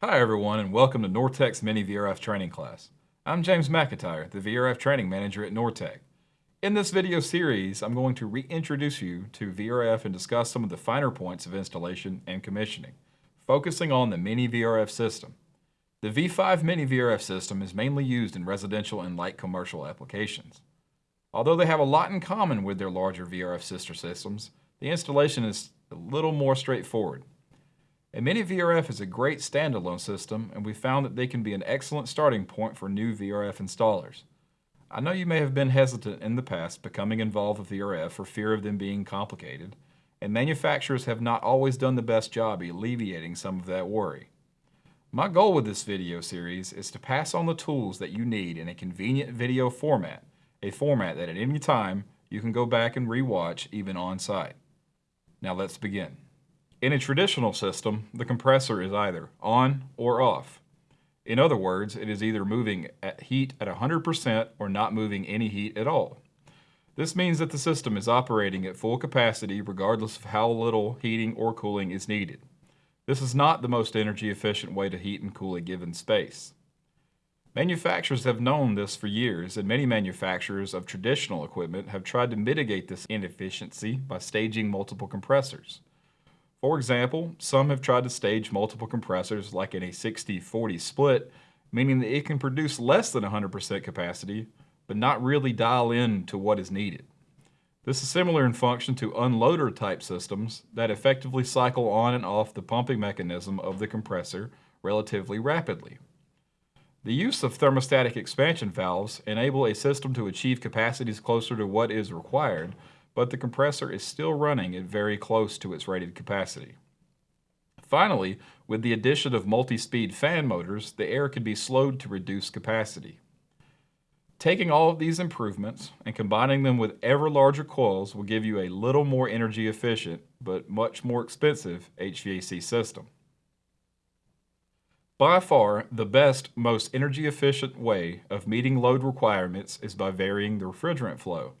Hi everyone and welcome to Nortek's Mini VRF training class. I'm James McIntyre, the VRF training manager at Nortec. In this video series, I'm going to reintroduce you to VRF and discuss some of the finer points of installation and commissioning, focusing on the Mini VRF system. The V5 Mini VRF system is mainly used in residential and light commercial applications. Although they have a lot in common with their larger VRF sister systems, the installation is a little more straightforward. A Mini VRF is a great standalone system, and we found that they can be an excellent starting point for new VRF installers. I know you may have been hesitant in the past becoming involved with VRF for fear of them being complicated, and manufacturers have not always done the best job alleviating some of that worry. My goal with this video series is to pass on the tools that you need in a convenient video format, a format that at any time you can go back and rewatch even on site. Now let's begin. In a traditional system, the compressor is either on or off. In other words, it is either moving at heat at 100% or not moving any heat at all. This means that the system is operating at full capacity regardless of how little heating or cooling is needed. This is not the most energy efficient way to heat and cool a given space. Manufacturers have known this for years, and many manufacturers of traditional equipment have tried to mitigate this inefficiency by staging multiple compressors. For example, some have tried to stage multiple compressors like in a 60-40 split, meaning that it can produce less than 100% capacity, but not really dial in to what is needed. This is similar in function to unloader type systems that effectively cycle on and off the pumping mechanism of the compressor relatively rapidly. The use of thermostatic expansion valves enable a system to achieve capacities closer to what is required but the compressor is still running at very close to its rated capacity. Finally, with the addition of multi-speed fan motors, the air can be slowed to reduce capacity. Taking all of these improvements and combining them with ever larger coils will give you a little more energy efficient, but much more expensive HVAC system. By far, the best, most energy efficient way of meeting load requirements is by varying the refrigerant flow.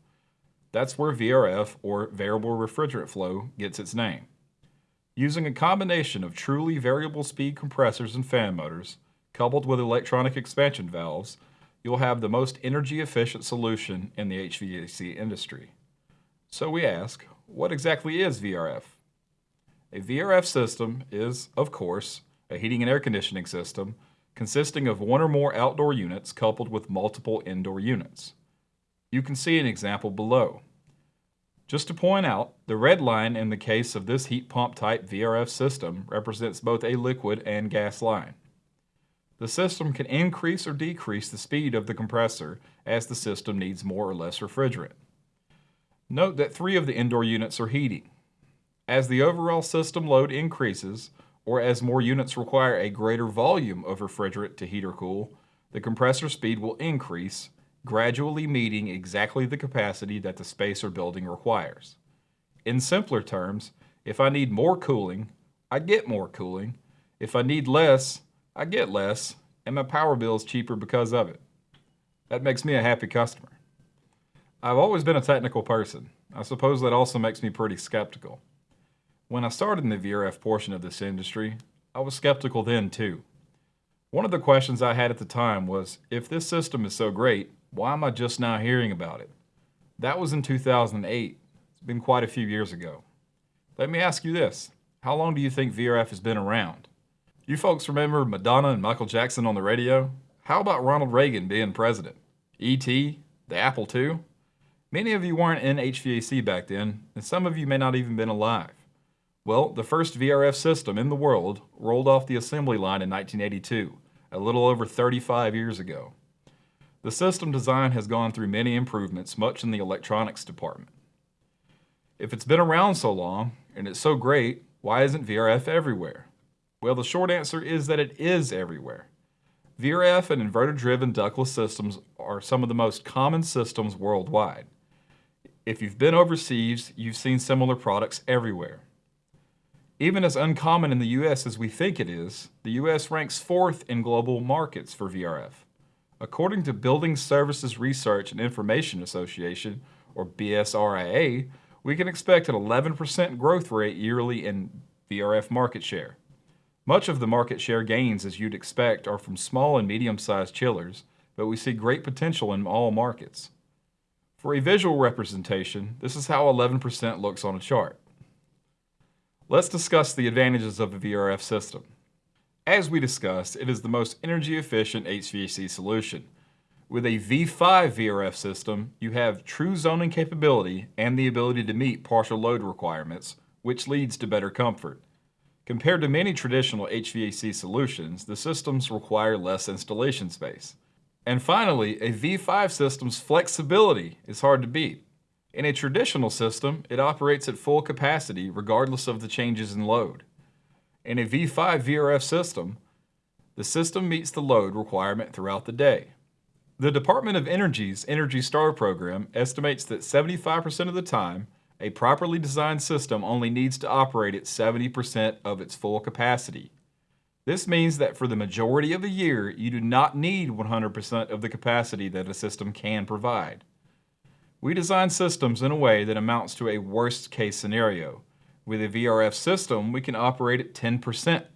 That's where VRF, or Variable Refrigerant Flow, gets its name. Using a combination of truly variable speed compressors and fan motors, coupled with electronic expansion valves, you'll have the most energy efficient solution in the HVAC industry. So we ask, what exactly is VRF? A VRF system is, of course, a heating and air conditioning system consisting of one or more outdoor units coupled with multiple indoor units. You can see an example below. Just to point out, the red line in the case of this heat pump type VRF system represents both a liquid and gas line. The system can increase or decrease the speed of the compressor as the system needs more or less refrigerant. Note that three of the indoor units are heating. As the overall system load increases, or as more units require a greater volume of refrigerant to heat or cool, the compressor speed will increase gradually meeting exactly the capacity that the space or building requires. In simpler terms, if I need more cooling, I get more cooling. If I need less, I get less, and my power bill is cheaper because of it. That makes me a happy customer. I've always been a technical person. I suppose that also makes me pretty skeptical. When I started in the VRF portion of this industry, I was skeptical then too. One of the questions I had at the time was, if this system is so great, why am I just now hearing about it? That was in 2008. It's been quite a few years ago. Let me ask you this. How long do you think VRF has been around? You folks remember Madonna and Michael Jackson on the radio? How about Ronald Reagan being president? E.T., the Apple II? Many of you weren't in HVAC back then, and some of you may not even been alive. Well, the first VRF system in the world rolled off the assembly line in 1982, a little over 35 years ago. The system design has gone through many improvements, much in the electronics department. If it's been around so long, and it's so great, why isn't VRF everywhere? Well, the short answer is that it is everywhere. VRF and inverter-driven ductless systems are some of the most common systems worldwide. If you've been overseas, you've seen similar products everywhere. Even as uncommon in the US as we think it is, the US ranks fourth in global markets for VRF. According to Building Services Research and Information Association, or BSRIA, we can expect an 11% growth rate yearly in VRF market share. Much of the market share gains, as you'd expect, are from small and medium-sized chillers, but we see great potential in all markets. For a visual representation, this is how 11% looks on a chart. Let's discuss the advantages of a VRF system. As we discussed, it is the most energy efficient HVAC solution. With a V5 VRF system, you have true zoning capability and the ability to meet partial load requirements, which leads to better comfort. Compared to many traditional HVAC solutions, the systems require less installation space. And finally, a V5 system's flexibility is hard to beat. In a traditional system, it operates at full capacity regardless of the changes in load. In a V5 VRF system, the system meets the load requirement throughout the day. The Department of Energy's Energy Star program estimates that 75% of the time, a properly designed system only needs to operate at 70% of its full capacity. This means that for the majority of a year, you do not need 100% of the capacity that a system can provide. We design systems in a way that amounts to a worst case scenario. With a VRF system, we can operate at 10%.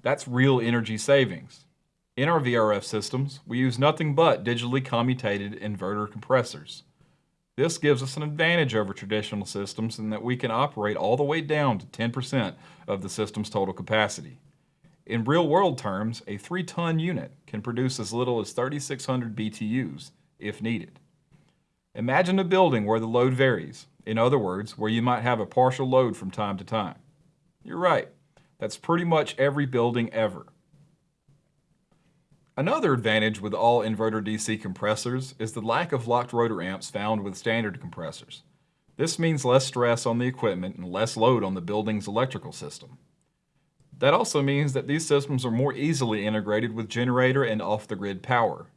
That's real energy savings. In our VRF systems, we use nothing but digitally commutated inverter compressors. This gives us an advantage over traditional systems in that we can operate all the way down to 10% of the system's total capacity. In real-world terms, a 3-ton unit can produce as little as 3,600 BTUs, if needed. Imagine a building where the load varies, in other words, where you might have a partial load from time to time. You're right, that's pretty much every building ever. Another advantage with all inverter DC compressors is the lack of locked rotor amps found with standard compressors. This means less stress on the equipment and less load on the building's electrical system. That also means that these systems are more easily integrated with generator and off-the-grid power.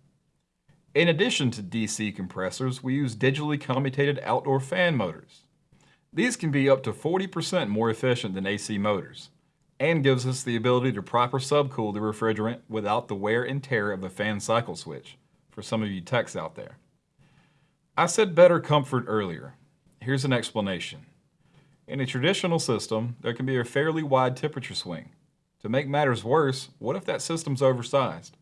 In addition to DC compressors, we use digitally commutated outdoor fan motors. These can be up to 40% more efficient than AC motors and gives us the ability to proper subcool the refrigerant without the wear and tear of a fan cycle switch, for some of you techs out there. I said better comfort earlier. Here's an explanation. In a traditional system, there can be a fairly wide temperature swing. To make matters worse, what if that system's oversized?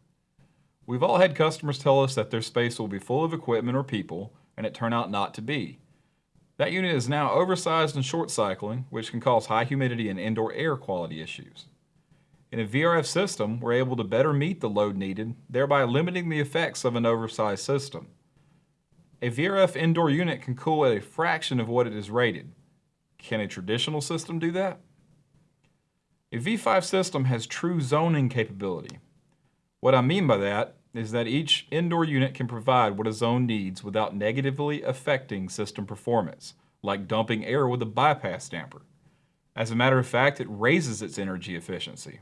We've all had customers tell us that their space will be full of equipment or people, and it turned out not to be. That unit is now oversized and short cycling, which can cause high humidity and indoor air quality issues. In a VRF system, we're able to better meet the load needed, thereby limiting the effects of an oversized system. A VRF indoor unit can cool at a fraction of what it is rated, can a traditional system do that? A V5 system has true zoning capability. What I mean by that is that each indoor unit can provide what a zone needs without negatively affecting system performance, like dumping air with a bypass damper. As a matter of fact, it raises its energy efficiency.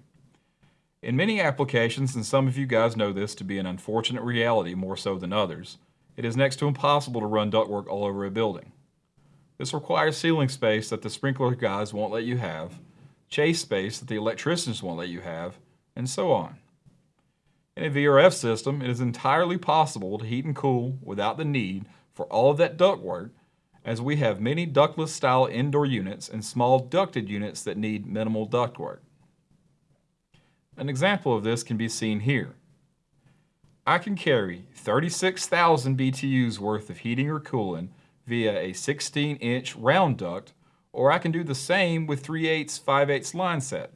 In many applications, and some of you guys know this to be an unfortunate reality more so than others, it is next to impossible to run ductwork all over a building. This requires ceiling space that the sprinkler guys won't let you have, chase space that the electricians won't let you have, and so on. In a VRF system, it is entirely possible to heat and cool without the need for all of that ductwork, as we have many ductless style indoor units and small ducted units that need minimal ductwork. An example of this can be seen here. I can carry 36,000 BTUs worth of heating or cooling via a 16 inch round duct, or I can do the same with 3 8 5 8 line set.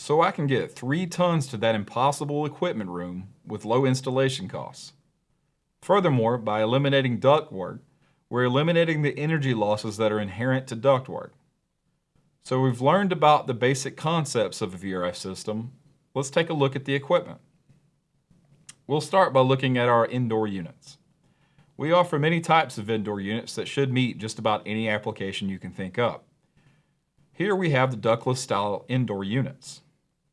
So I can get 3 tons to that impossible equipment room with low installation costs. Furthermore, by eliminating ductwork, we're eliminating the energy losses that are inherent to ductwork. So we've learned about the basic concepts of a VRF system. Let's take a look at the equipment. We'll start by looking at our indoor units. We offer many types of indoor units that should meet just about any application you can think of. Here we have the ductless style indoor units.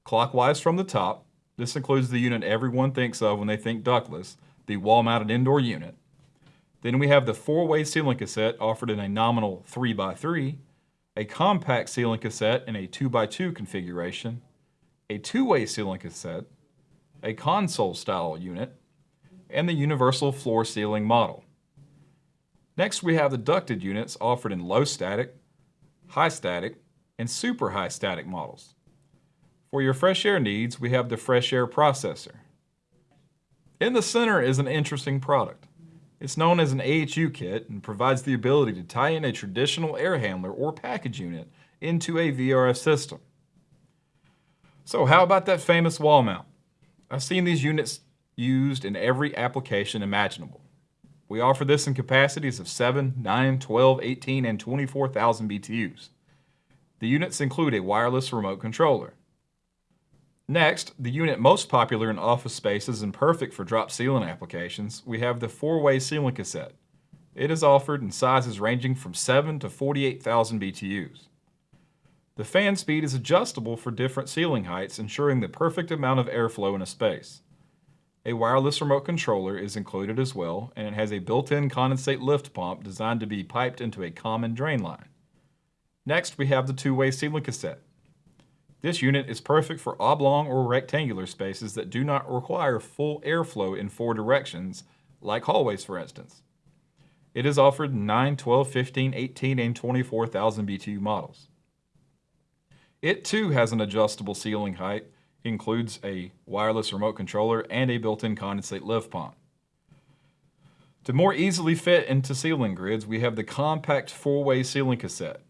Clockwise from the top, this includes the unit everyone thinks of when they think ductless, the wall-mounted indoor unit. Then we have the four-way ceiling cassette offered in a nominal 3x3, a compact ceiling cassette in a 2x2 configuration, a two-way ceiling cassette, a console style unit, and the universal floor ceiling model. Next, we have the ducted units offered in low static, high static, and super high static models. For your fresh air needs, we have the Fresh Air Processor. In the center is an interesting product. It's known as an AHU kit and provides the ability to tie in a traditional air handler or package unit into a VRF system. So how about that famous wall mount? I've seen these units used in every application imaginable. We offer this in capacities of 7, 9, 12, 18, and 24,000 BTUs. The units include a wireless remote controller. Next, the unit most popular in office spaces and perfect for drop ceiling applications, we have the four-way ceiling cassette. It is offered in sizes ranging from 7 to 48,000 BTUs. The fan speed is adjustable for different ceiling heights, ensuring the perfect amount of airflow in a space. A wireless remote controller is included as well, and it has a built-in condensate lift pump designed to be piped into a common drain line. Next, we have the two-way ceiling cassette. This unit is perfect for oblong or rectangular spaces that do not require full airflow in four directions, like hallways for instance. It is offered in 9, 12, 15, 18, and 24,000 BTU models. It too has an adjustable ceiling height, includes a wireless remote controller and a built-in condensate lift pump. To more easily fit into ceiling grids, we have the compact four-way ceiling cassette.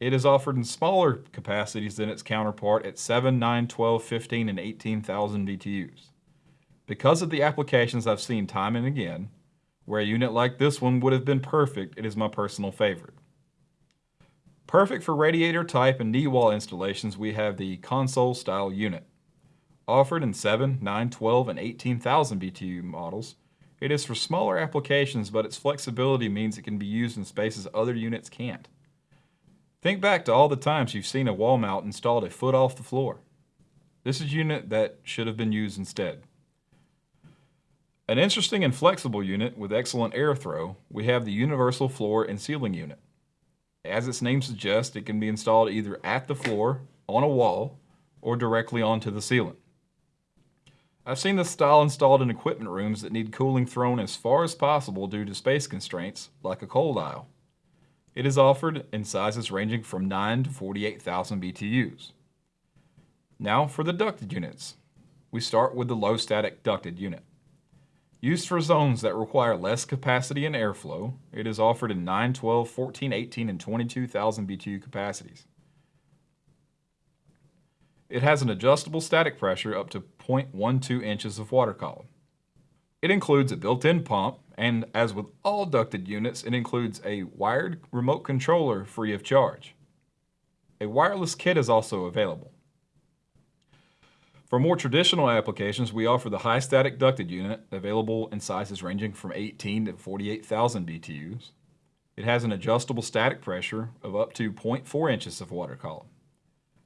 It is offered in smaller capacities than its counterpart at 7, 9, 12, 15, and 18,000 BTUs. Because of the applications I've seen time and again, where a unit like this one would have been perfect, it is my personal favorite. Perfect for radiator type and knee wall installations, we have the console style unit. Offered in 7, 9, 12, and 18,000 BTU models, it is for smaller applications, but its flexibility means it can be used in spaces other units can't. Think back to all the times you've seen a wall mount installed a foot off the floor. This is a unit that should have been used instead. An interesting and flexible unit with excellent air throw, we have the Universal Floor and Ceiling Unit. As its name suggests, it can be installed either at the floor, on a wall, or directly onto the ceiling. I've seen this style installed in equipment rooms that need cooling thrown as far as possible due to space constraints, like a cold aisle. It is offered in sizes ranging from 9 to 48,000 BTUs. Now for the ducted units. We start with the low static ducted unit. Used for zones that require less capacity and airflow, it is offered in 9, 12, 14, 18, and 22,000 BTU capacities. It has an adjustable static pressure up to 0.12 inches of water column. It includes a built-in pump, and as with all ducted units, it includes a wired remote controller free of charge. A wireless kit is also available. For more traditional applications, we offer the high static ducted unit, available in sizes ranging from 18 to 48,000 BTUs. It has an adjustable static pressure of up to 0.4 inches of water column.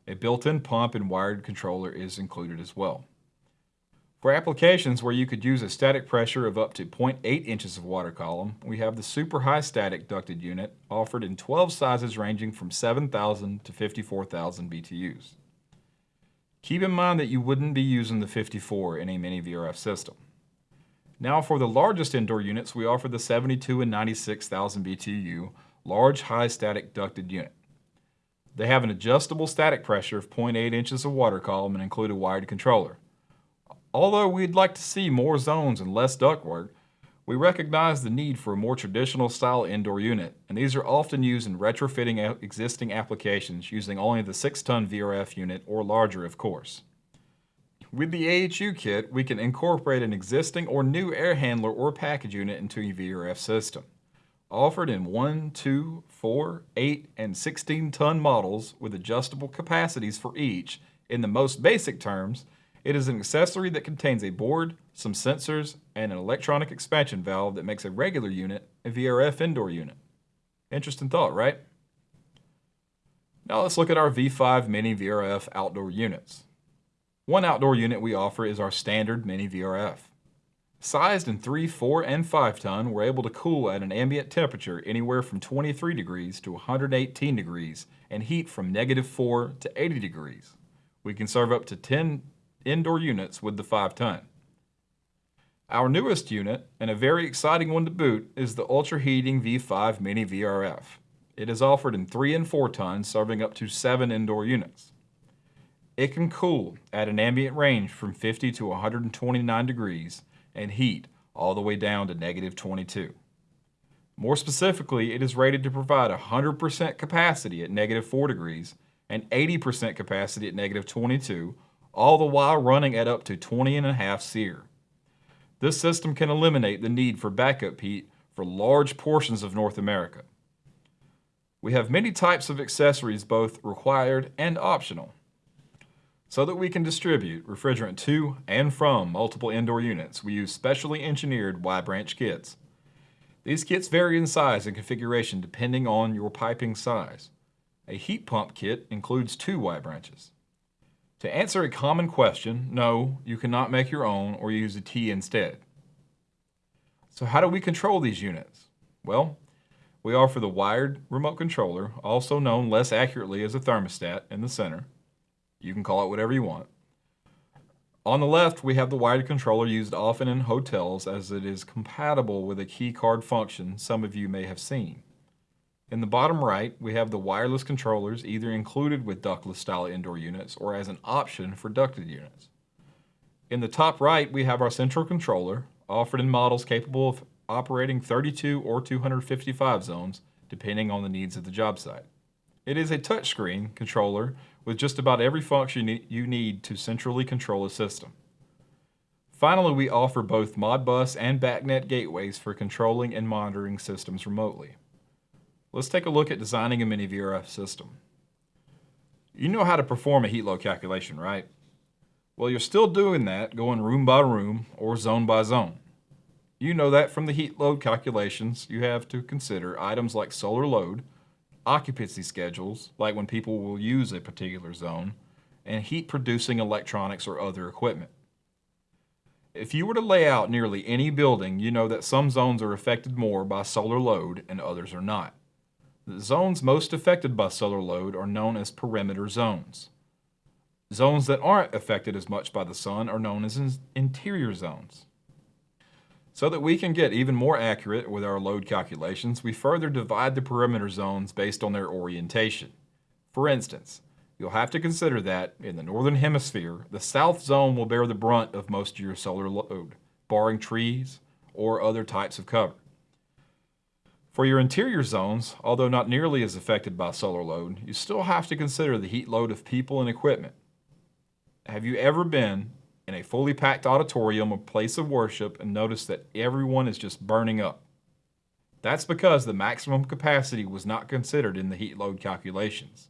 A built-in pump and wired controller is included as well. For applications where you could use a static pressure of up to 0.8 inches of water column, we have the super high static ducted unit offered in 12 sizes ranging from 7,000 to 54,000 BTUs. Keep in mind that you wouldn't be using the 54 in a mini VRF system. Now for the largest indoor units, we offer the 72 and 96,000 BTU large high static ducted unit. They have an adjustable static pressure of 0.8 inches of water column and include a wired controller. Although we'd like to see more zones and less ductwork, we recognize the need for a more traditional style indoor unit, and these are often used in retrofitting existing applications using only the 6-ton VRF unit or larger of course. With the AHU kit, we can incorporate an existing or new air handler or package unit into a VRF system. Offered in 1, 2, 4, 8, and 16 ton models with adjustable capacities for each, in the most basic terms, it is an accessory that contains a board, some sensors, and an electronic expansion valve that makes a regular unit a VRF indoor unit. Interesting thought, right? Now let's look at our V5 Mini VRF outdoor units. One outdoor unit we offer is our standard Mini VRF. Sized in 3, 4, and 5 ton, we're able to cool at an ambient temperature anywhere from 23 degrees to 118 degrees and heat from negative 4 to 80 degrees. We can serve up to 10 indoor units with the 5 ton. Our newest unit, and a very exciting one to boot, is the Ultra Heating V5 Mini VRF. It is offered in 3 and 4 tons, serving up to 7 indoor units. It can cool at an ambient range from 50 to 129 degrees and heat all the way down to negative 22. More specifically, it is rated to provide 100% capacity at negative 4 degrees and 80% capacity at negative 22, all the while running at up to 20 and a half SEER. This system can eliminate the need for backup heat for large portions of North America. We have many types of accessories both required and optional so that we can distribute refrigerant to and from multiple indoor units, we use specially engineered Y-branch kits. These kits vary in size and configuration depending on your piping size. A heat pump kit includes two Y-branches. To answer a common question, no, you cannot make your own or use a T instead. So how do we control these units? Well, we offer the wired remote controller, also known less accurately as a thermostat, in the center. You can call it whatever you want. On the left, we have the wired controller used often in hotels as it is compatible with a key card function some of you may have seen. In the bottom right, we have the wireless controllers either included with ductless style indoor units or as an option for ducted units. In the top right, we have our central controller, offered in models capable of operating 32 or 255 zones, depending on the needs of the job site. It is a touchscreen controller with just about every function you need to centrally control a system. Finally, we offer both Modbus and BACnet gateways for controlling and monitoring systems remotely. Let's take a look at designing a mini VRF system. You know how to perform a heat load calculation, right? Well, you're still doing that going room by room or zone by zone. You know that from the heat load calculations, you have to consider items like solar load, occupancy schedules, like when people will use a particular zone, and heat producing electronics or other equipment. If you were to lay out nearly any building, you know that some zones are affected more by solar load and others are not. The zones most affected by solar load are known as perimeter zones. Zones that aren't affected as much by the sun are known as interior zones. So that we can get even more accurate with our load calculations, we further divide the perimeter zones based on their orientation. For instance, you'll have to consider that in the northern hemisphere, the south zone will bear the brunt of most of your solar load, barring trees or other types of cover. For your interior zones, although not nearly as affected by solar load, you still have to consider the heat load of people and equipment. Have you ever been in a fully packed auditorium or place of worship and noticed that everyone is just burning up. That's because the maximum capacity was not considered in the heat load calculations.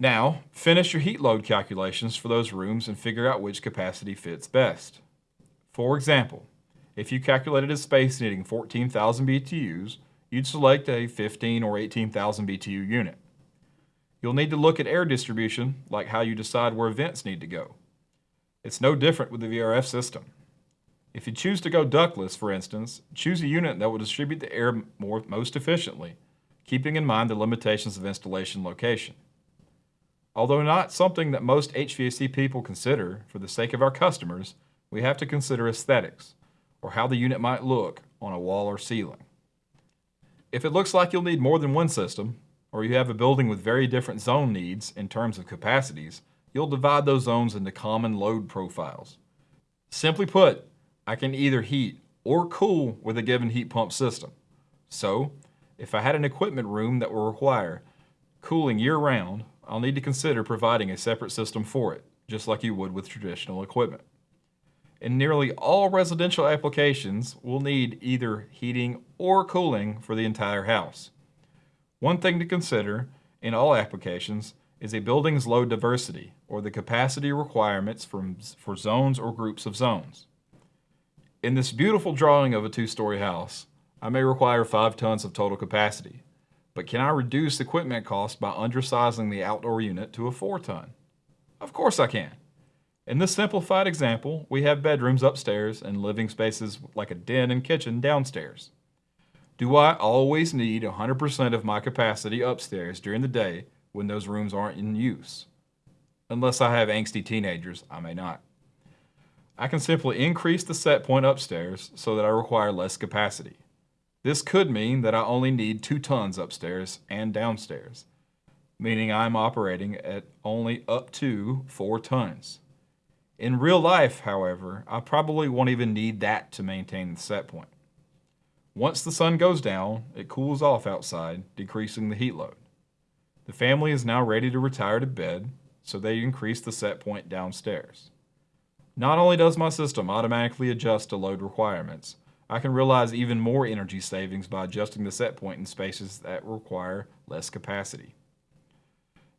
Now, finish your heat load calculations for those rooms and figure out which capacity fits best. For example, if you calculated a space needing 14,000 BTUs, you'd select a 15 or 18,000 BTU unit. You'll need to look at air distribution, like how you decide where vents need to go. It's no different with the VRF system. If you choose to go ductless, for instance, choose a unit that will distribute the air more, most efficiently, keeping in mind the limitations of installation location. Although not something that most HVAC people consider, for the sake of our customers, we have to consider aesthetics, or how the unit might look on a wall or ceiling. If it looks like you'll need more than one system, or you have a building with very different zone needs in terms of capacities, you'll divide those zones into common load profiles. Simply put, I can either heat or cool with a given heat pump system. So, if I had an equipment room that will require cooling year-round, I'll need to consider providing a separate system for it, just like you would with traditional equipment. In nearly all residential applications, we'll need either heating or cooling for the entire house. One thing to consider in all applications is a building's load diversity, or the capacity requirements from, for zones or groups of zones. In this beautiful drawing of a two-story house, I may require 5 tons of total capacity, but can I reduce equipment cost by undersizing the outdoor unit to a 4 ton? Of course I can. In this simplified example, we have bedrooms upstairs and living spaces like a den and kitchen downstairs. Do I always need 100% of my capacity upstairs during the day when those rooms aren't in use? Unless I have angsty teenagers, I may not. I can simply increase the set point upstairs so that I require less capacity. This could mean that I only need 2 tons upstairs and downstairs. meaning I'm operating at only up to 4 tons. In real life, however, I probably won't even need that to maintain the set point. Once the sun goes down, it cools off outside, decreasing the heat load. The family is now ready to retire to bed, so they increase the set point downstairs. Not only does my system automatically adjust to load requirements, I can realize even more energy savings by adjusting the set point in spaces that require less capacity.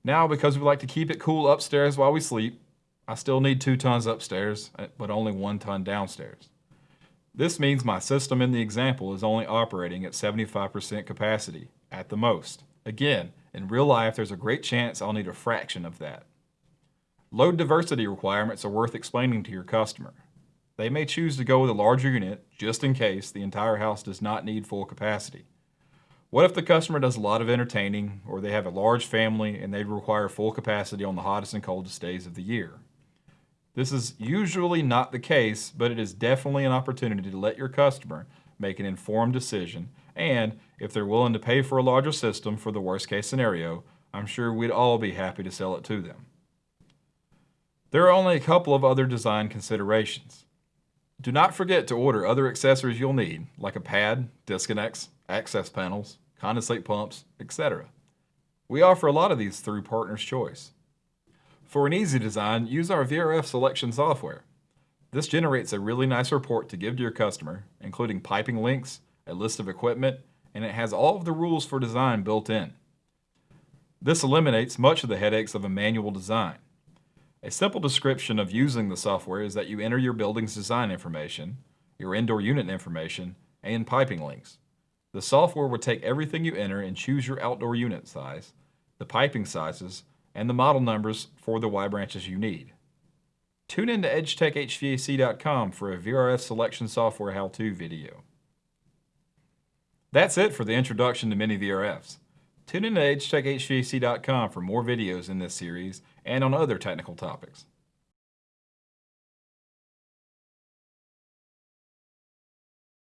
Now, because we like to keep it cool upstairs while we sleep, I still need two tons upstairs, uh, but only one ton downstairs. This means my system in the example is only operating at 75% capacity, at the most. Again, in real life, there's a great chance I'll need a fraction of that. Load diversity requirements are worth explaining to your customer. They may choose to go with a larger unit just in case the entire house does not need full capacity. What if the customer does a lot of entertaining or they have a large family and they require full capacity on the hottest and coldest days of the year? This is usually not the case, but it is definitely an opportunity to let your customer make an informed decision. And if they're willing to pay for a larger system for the worst case scenario, I'm sure we'd all be happy to sell it to them. There are only a couple of other design considerations. Do not forget to order other accessories you'll need, like a pad, disconnects, access panels, condensate pumps, etc. We offer a lot of these through Partners Choice. For an easy design, use our VRF selection software. This generates a really nice report to give to your customer, including piping links, a list of equipment, and it has all of the rules for design built in. This eliminates much of the headaches of a manual design. A simple description of using the software is that you enter your building's design information, your indoor unit information, and piping links. The software will take everything you enter and choose your outdoor unit size, the piping sizes, and the model numbers for the Y branches you need. Tune in to edgetechhvac.com for a VRF selection software how-to video. That's it for the introduction to mini VRFs. Tune in to edgetechhvac.com for more videos in this series and on other technical topics.